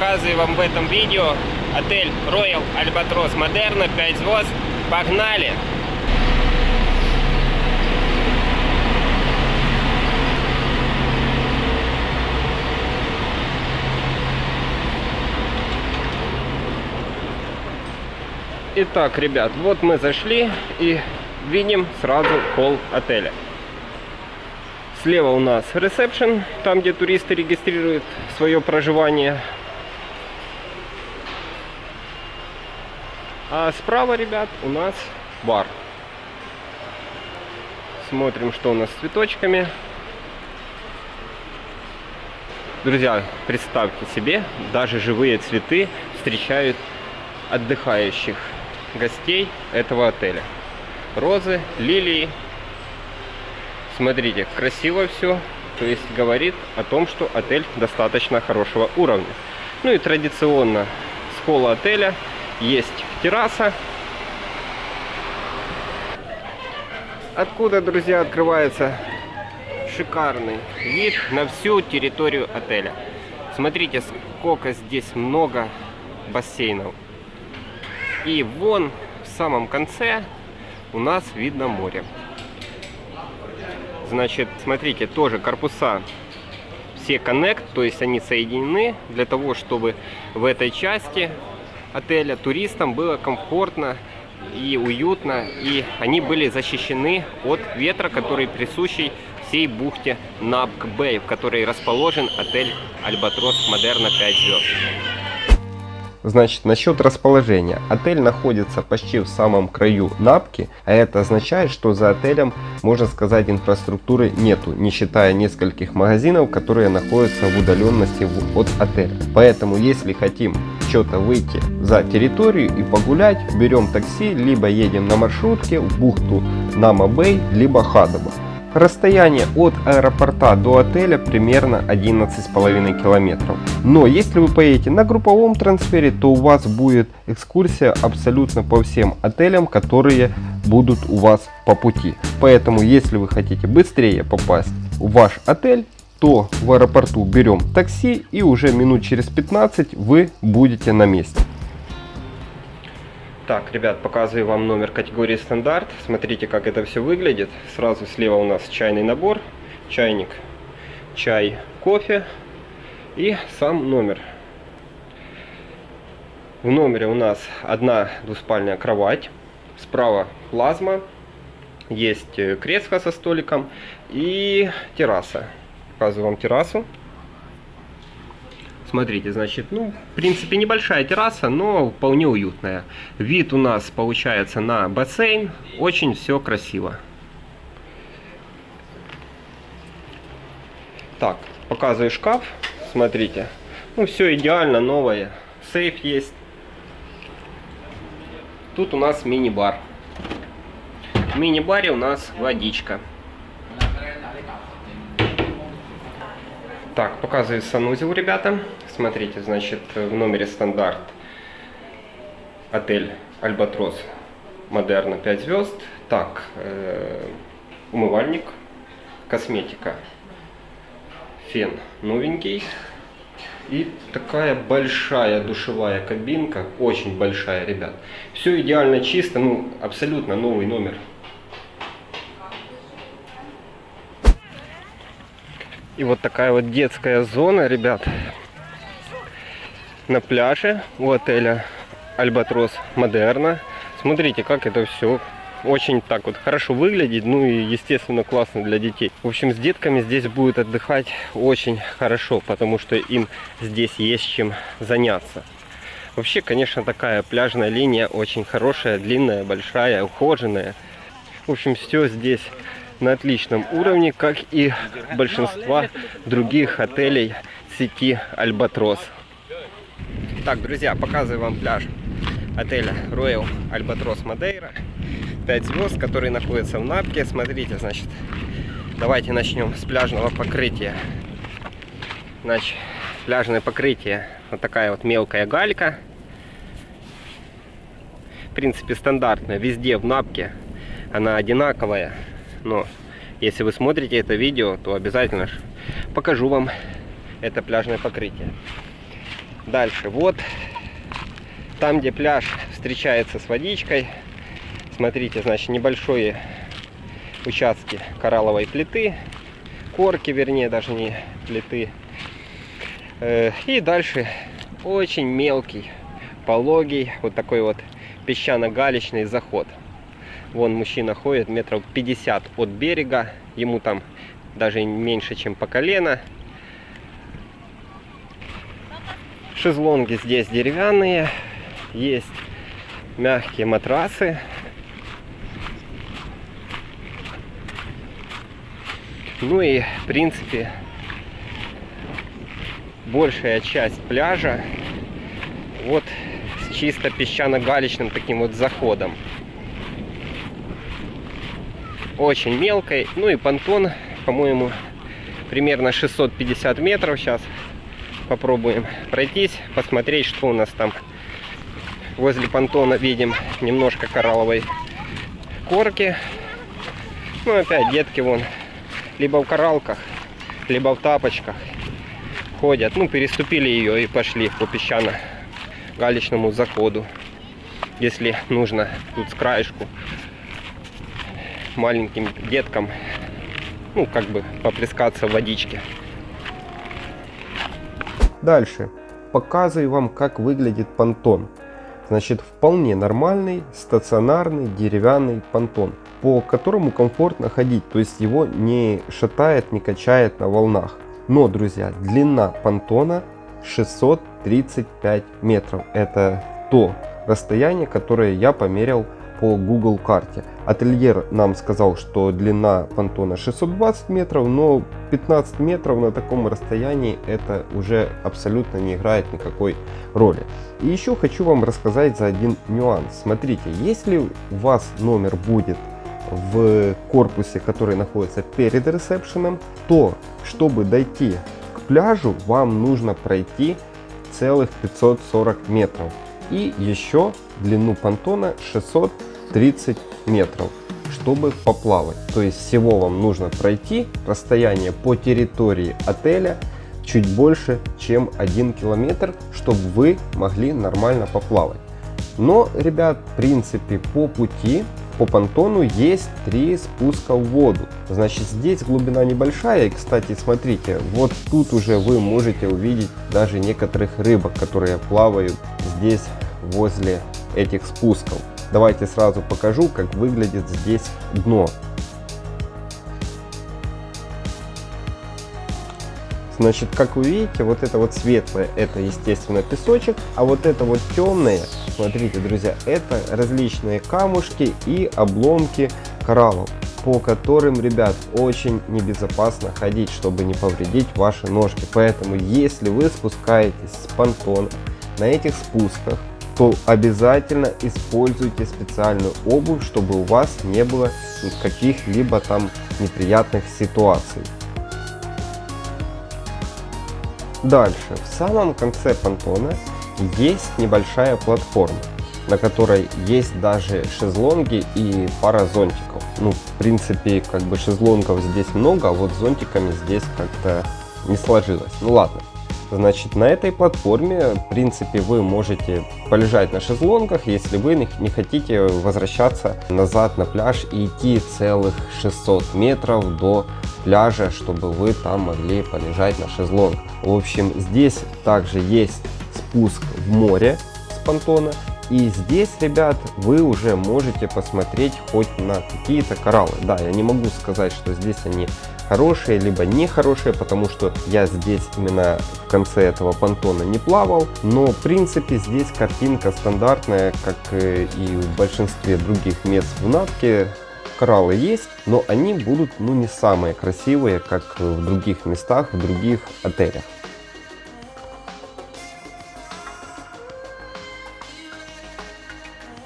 показываю вам в этом видео отель Royal Albatros Moderna 5 звезд. Погнали! Итак, ребят, вот мы зашли и видим сразу холл отеля. Слева у нас ресепшн, там где туристы регистрируют свое проживание. А справа, ребят, у нас бар. Смотрим, что у нас с цветочками. Друзья, представьте себе, даже живые цветы встречают отдыхающих гостей этого отеля. Розы, лилии. Смотрите, красиво все. То есть говорит о том, что отель достаточно хорошего уровня. Ну и традиционно с холла отеля есть терраса. Откуда, друзья, открывается шикарный вид на всю территорию отеля. Смотрите, сколько здесь много бассейнов. И вон в самом конце у нас видно море. Значит, смотрите, тоже корпуса все Connect, то есть они соединены для того, чтобы в этой части отеля туристам было комфортно и уютно, и они были защищены от ветра, который присущий всей бухте Набк-Бэй, в которой расположен отель Альбатрос Модерна 5 звезд. Значит, насчет расположения. Отель находится почти в самом краю Напки, а это означает, что за отелем, можно сказать, инфраструктуры нету, не считая нескольких магазинов, которые находятся в удаленности от отеля. Поэтому, если хотим что-то выйти за территорию и погулять, берем такси, либо едем на маршрутке в бухту Нама-Бэй, либо Хадоба. Расстояние от аэропорта до отеля примерно 11,5 километров. Но если вы поедете на групповом трансфере, то у вас будет экскурсия абсолютно по всем отелям, которые будут у вас по пути. Поэтому если вы хотите быстрее попасть в ваш отель, то в аэропорту берем такси и уже минут через 15 вы будете на месте. Так, ребят, показываю вам номер категории стандарт. Смотрите, как это все выглядит. Сразу слева у нас чайный набор, чайник, чай, кофе и сам номер. В номере у нас одна двуспальная кровать, справа плазма, есть кресло со столиком и терраса. Показываю вам террасу. Смотрите, значит, ну, в принципе, небольшая терраса, но вполне уютная. Вид у нас получается на бассейн. Очень все красиво. Так, показываю шкаф. Смотрите. Ну, все идеально, новое. Сейф есть. Тут у нас мини-бар. В мини-баре у нас водичка. Так, показываю санузел, ребята. Смотрите, значит, в номере стандарт отель Альбатрос Модерна 5 звезд. Так, э, умывальник, косметика, фен новенький. И такая большая душевая кабинка, очень большая, ребят. Все идеально чисто, ну, абсолютно новый номер. И вот такая вот детская зона, ребят, на пляже у отеля Альбатрос Модерна. Смотрите, как это все очень так вот хорошо выглядит, ну и естественно классно для детей. В общем, с детками здесь будет отдыхать очень хорошо, потому что им здесь есть чем заняться. Вообще, конечно, такая пляжная линия очень хорошая, длинная, большая, ухоженная. В общем, все здесь на отличном уровне, как и большинства других отелей сети Альбатрос. Так, друзья, показываю вам пляж отеля Royal Albatros Madeira. 5 звезд, который находится в Напке. Смотрите, значит, давайте начнем с пляжного покрытия. Значит, пляжное покрытие. Вот такая вот мелкая галька. В принципе, стандартная. Везде в Напке она одинаковая. Но если вы смотрите это видео, то обязательно покажу вам это пляжное покрытие. Дальше, вот там, где пляж встречается с водичкой, смотрите, значит, небольшие участки коралловой плиты, корки, вернее, даже не плиты. Э, и дальше очень мелкий, пологий, вот такой вот песчано-галечный заход. Вон мужчина ходит метров 50 от берега, ему там даже меньше, чем по колено. Шезлонги здесь деревянные, есть мягкие матрасы. Ну и, в принципе, большая часть пляжа вот с чисто песчано-галечным таким вот заходом. Очень мелкой. Ну и понтон, по-моему, примерно 650 метров сейчас попробуем пройтись, посмотреть, что у нас там. Возле понтона видим немножко коралловой корки. Ну, опять детки вон либо в коралках, либо в тапочках ходят. Ну, переступили ее и пошли по песчано-галечному заходу. Если нужно тут с краешку маленьким деткам, ну, как бы поплескаться в водичке. Дальше. Показываю вам, как выглядит понтон. Значит, вполне нормальный, стационарный деревянный понтон, по которому комфортно ходить, то есть его не шатает, не качает на волнах. Но, друзья, длина понтона 635 метров. Это то расстояние, которое я померил по Google карте. Ательер нам сказал, что длина понтона 620 метров, но 15 метров на таком расстоянии это уже абсолютно не играет никакой роли. И еще хочу вам рассказать за один нюанс. Смотрите, если у вас номер будет в корпусе, который находится перед ресепшеном, то чтобы дойти к пляжу, вам нужно пройти целых 540 метров. И еще длину понтона 600 30 метров, чтобы поплавать. То есть всего вам нужно пройти расстояние по территории отеля чуть больше, чем 1 километр, чтобы вы могли нормально поплавать. Но, ребят, в принципе, по пути, по понтону есть три спуска в воду. Значит, здесь глубина небольшая. И, кстати, смотрите, вот тут уже вы можете увидеть даже некоторых рыбок, которые плавают здесь возле этих спусков. Давайте сразу покажу, как выглядит здесь дно. Значит, как вы видите, вот это вот светлое, это естественно песочек, а вот это вот темное, смотрите, друзья, это различные камушки и обломки кораллов, по которым, ребят, очень небезопасно ходить, чтобы не повредить ваши ножки. Поэтому, если вы спускаетесь с понтона на этих спусках, то обязательно используйте специальную обувь, чтобы у вас не было каких-либо там неприятных ситуаций. Дальше, в самом конце понтона есть небольшая платформа, на которой есть даже шезлонги и пара зонтиков. Ну, в принципе, как бы шезлонгов здесь много, а вот зонтиками здесь как-то не сложилось. Ну ладно. Значит, на этой платформе, в принципе, вы можете полежать на шезлонгах, если вы не хотите возвращаться назад на пляж и идти целых 600 метров до пляжа, чтобы вы там могли полежать на шезлонг. В общем, здесь также есть спуск в море с понтона. И здесь, ребят, вы уже можете посмотреть хоть на какие-то кораллы. Да, я не могу сказать, что здесь они хорошие, либо нехорошие, потому что я здесь именно в конце этого понтона не плавал. Но в принципе здесь картинка стандартная, как и в большинстве других мест в Натке. Кораллы есть, но они будут ну не самые красивые, как в других местах, в других отелях.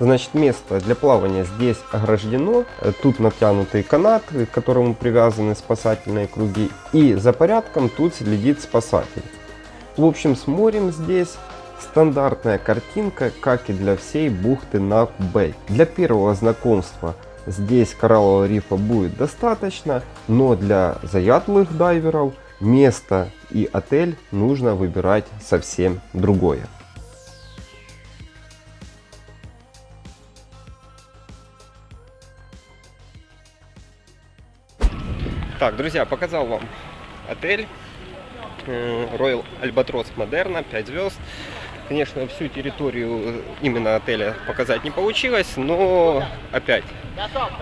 Значит, место для плавания здесь ограждено. Тут натянутый канат, к которому привязаны спасательные круги. И за порядком тут следит спасатель. В общем, с морем здесь стандартная картинка, как и для всей бухты Нак-Бэй. Для первого знакомства здесь кораллового рифа будет достаточно, но для заядлых дайверов место и отель нужно выбирать совсем другое. Так, друзья, показал вам отель э, Royal Albatross Moderna, 5 звезд. Конечно, всю территорию именно отеля показать не получилось, но опять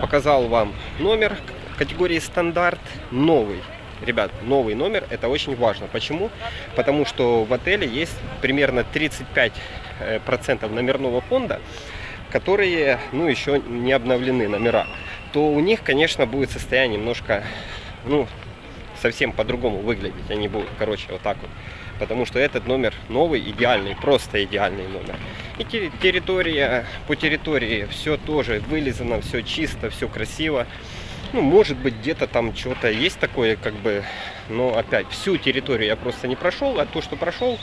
показал вам номер категории стандарт новый. Ребят, новый номер это очень важно. Почему? Потому что в отеле есть примерно 35% э, номерного фонда, которые ну, еще не обновлены номера. То у них, конечно, будет состояние немножко, ну, совсем по-другому выглядеть. Они будут, короче, вот так вот потому что этот номер новый, идеальный, просто идеальный номер. И территория, по территории все тоже вылизано, все чисто, все красиво. Ну, может быть, где-то там что-то есть такое, как бы, но опять, всю территорию я просто не прошел, а то, что прошел,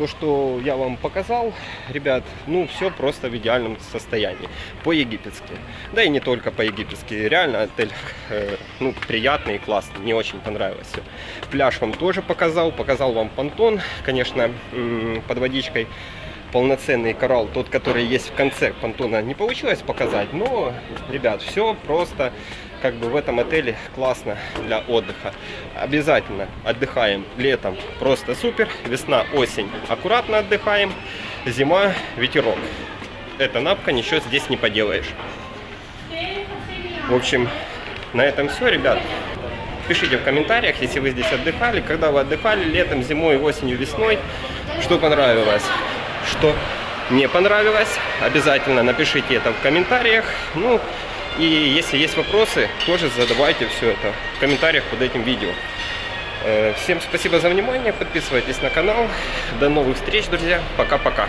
то, что я вам показал, ребят, ну, все просто в идеальном состоянии. По-египетски. Да и не только по-египетски. Реально отель, э, ну, приятный и классный. Мне очень понравилось все. Пляж вам тоже показал. Показал вам понтон. Конечно, под водичкой полноценный коралл, тот, который есть в конце понтона, не получилось показать. Но, ребят, все просто как бы в этом отеле классно для отдыха. Обязательно отдыхаем летом, просто супер. Весна, осень, аккуратно отдыхаем. Зима, ветерок. Это напка, ничего здесь не поделаешь. В общем, на этом все, ребят. Пишите в комментариях, если вы здесь отдыхали, когда вы отдыхали летом, зимой, осенью, весной, что понравилось, что не понравилось. Обязательно напишите это в комментариях. Ну, и если есть вопросы, тоже задавайте все это в комментариях под этим видео. Э, всем спасибо за внимание, подписывайтесь на канал. До новых встреч, друзья. Пока-пока.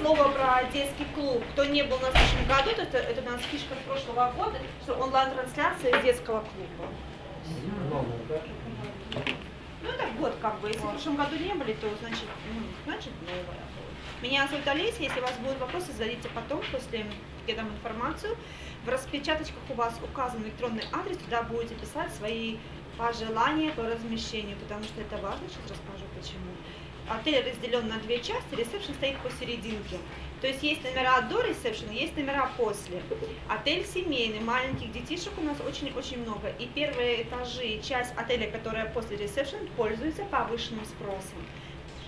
Слово про детский клуб. Кто не был на следующем году, это, это у нас фишка прошлого года, что онлайн-трансляция детского клуба. Ну, это год как бы. Если в прошлом году не были, то значит, ну, значит новое. Меня зовут Олеся. Если у вас будут вопросы, зададите потом, после я дам информацию. В распечаточках у вас указан электронный адрес, туда будете писать свои пожелания по размещению, потому что это важно, сейчас расскажу почему. Отель разделен на две части, ресепшн стоит посерединке. То есть есть номера до ресепшн, есть номера после. Отель семейный, маленьких детишек у нас очень-очень много. И первые этажи, часть отеля, которая после ресепшн, пользуется повышенным спросом.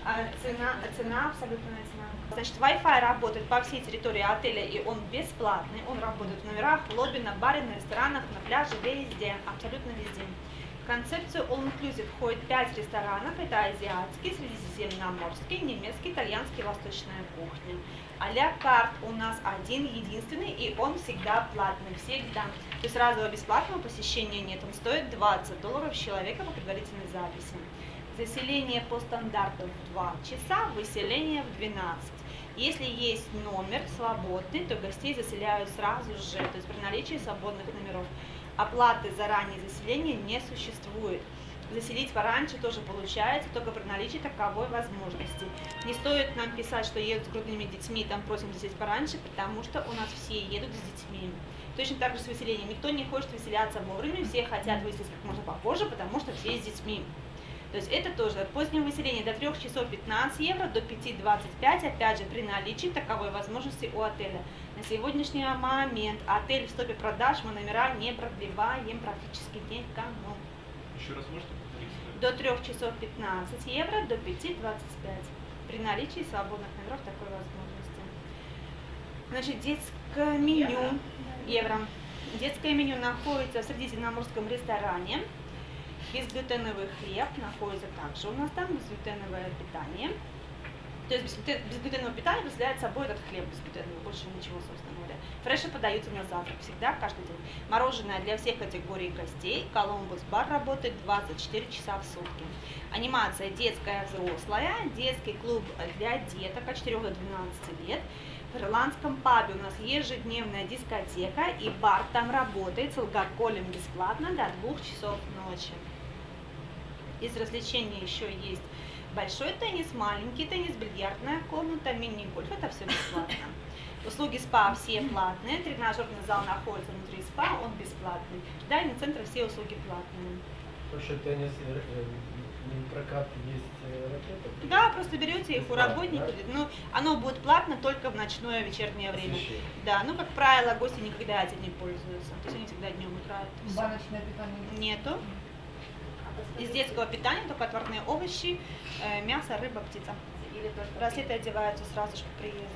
А цена, цена, абсолютная цена. Значит, Wi-Fi работает по всей территории отеля, и он бесплатный. Он работает в номерах, лобби, на баре, на ресторанах, на пляже, везде, абсолютно везде. В концепцию All Inclusive входит 5 ресторанов. Это азиатский, средиземноморский, немецкий, итальянский, восточная кухня. А-ля карт у нас один, единственный, и он всегда платный, всегда. То есть разового бесплатного посещения нет. Он стоит 20 долларов человека по предварительной записи. Заселение по стандарту в 2 часа, выселение в 12. Если есть номер свободный, то гостей заселяют сразу же, то есть при наличии свободных номеров. Оплаты за раннее заселение не существует. Заселить пораньше тоже получается, только при наличии таковой возможности. Не стоит нам писать, что едут с грудными детьми, там просим заселить пораньше, потому что у нас все едут с детьми. Точно так же с выселением. Никто не хочет выселяться вовремя, все хотят выселиться как можно попозже, потому что все с детьми. То есть это тоже позднее выселение до 3 часов 15 евро, до 5.25, опять же, при наличии таковой возможности у отеля. На сегодняшний момент отель в стопе продаж, мы номера не продлеваем практически никому. Еще раз можете повторить? До 3 часов 15 евро, до 5.25. При наличии свободных номеров такой возможности. Значит, детское меню евро. Детское меню находится в Средиземноморском ресторане. Безглютеновый хлеб находится также у нас там, безглютеновое питание. То есть безглютеновое питание представляет собой этот хлеб безглютеновый, больше ничего, собственно говоря. Фреши подаются на завтрак всегда, каждый день. Мороженое для всех категорий гостей. Колумбус бар работает 24 часа в сутки. Анимация детская, взрослая. Детский клуб для деток от 4 до 12 лет. В ирландском пабе у нас ежедневная дискотека и бар там работает с алкоголем бесплатно до 2 часов ночи. Из развлечений еще есть большой теннис, маленький теннис, бильярдная комната, мини-гольф, это все бесплатно. Услуги СПА все платные, тренажерный зал находится внутри СПА, он бесплатный. Дайный центр все услуги платные. Что теннис, э, э, прокат есть э, ракета. Да, просто берете их у работников. да. Ну, оно будет платно только в ночное вечернее время. Освещение. Да, ну, как правило, гости никогда этим не пользуются. То есть они всегда днем играют. Баночное питание. Нету. Из детского питания только отварные овощи, э, мясо, рыба, птица. Браслеты одеваются сразу же по приезду.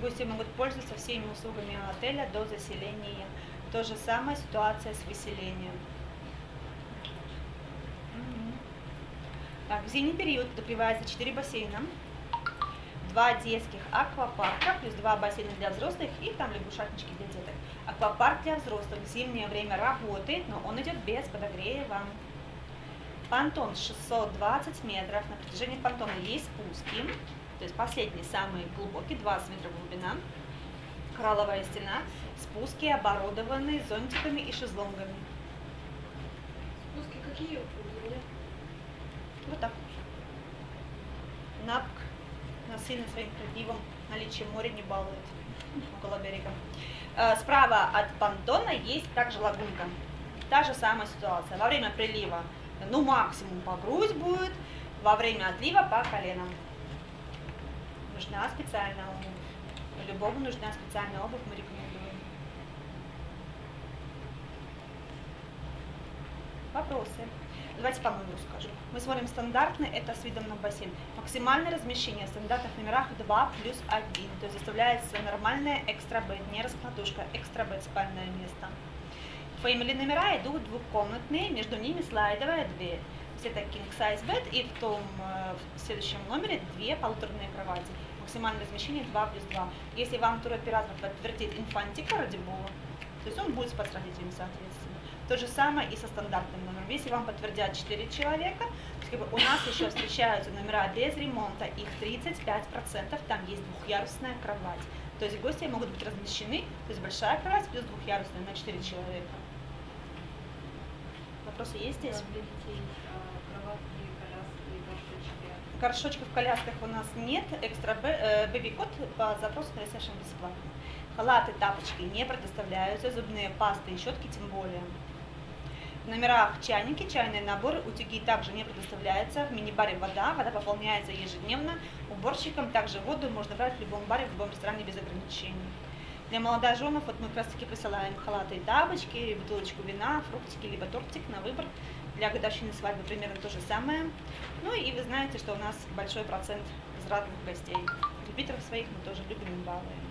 Гости могут пользоваться всеми услугами отеля до заселения. То же самое ситуация с выселением. Так, в зимний период открывается 4 бассейна, два детских аквапарка, плюс два бассейна для взрослых и там лягушатнички для деток. Аквапарк для взрослых в зимнее время работает, но он идет без подогрева. Понтон 620 метров. На протяжении понтона есть спуски. То есть последний, самый глубокий, 20 метров глубина. Коралловая стена. Спуски оборудованы зонтиками и шезлонгами. Спуски какие? Вот так. Напк насильно своим крапивом наличие моря не балует около берега. Э, Справа от понтона есть также лагунка. Та же самая ситуация. Во время прилива, ну максимум по грудь будет, во время отлива по коленам. Нужна специальная обувь. Любому нужна специальная обувь, мы рекомендуем. Вопросы? Давайте по-моему скажу. Мы смотрим стандартный, это с видом на бассейн. Максимальное размещение в стандартных номерах 2 плюс 1. То есть заставляется нормальная экстра бед, не раскладушка, экстра бед спальное место. Family номера идут двухкомнатные, между ними слайдовая дверь. Есть это king size bed и в том э, в следующем номере две полуторные кровати. Максимальное размещение 2 плюс 2. Если вам туроператор подтвердит инфантика ради бога, то есть он будет спать с родителями соответственно. То же самое и со стандартным номером. Если вам подтвердят 4 человека, как бы у нас еще встречаются номера без ремонта, их 35%, там есть двухъярусная кровать. То есть гости могут быть размещены, то есть большая кровать плюс двухъярусная на 4 человека. Вопросы есть здесь? Горшочки. Горшочков в колясках у нас нет. Экстра бэби-код по запросу совершенно бесплатно. Халаты, тапочки не предоставляются, зубные пасты и щетки тем более. В номерах чайники, чайные наборы, утюги также не предоставляются. В мини-баре вода, вода пополняется ежедневно. Уборщикам также воду можно брать в любом баре, в любом ресторане без ограничений. Для молодоженов вот мы как раз таки присылаем халаты и тапочки, бутылочку вина, фруктики, либо тортик на выбор. Для годовщины свадьбы примерно то же самое. Ну и вы знаете, что у нас большой процент возвратных гостей. Репитеров своих мы тоже любим и балуем.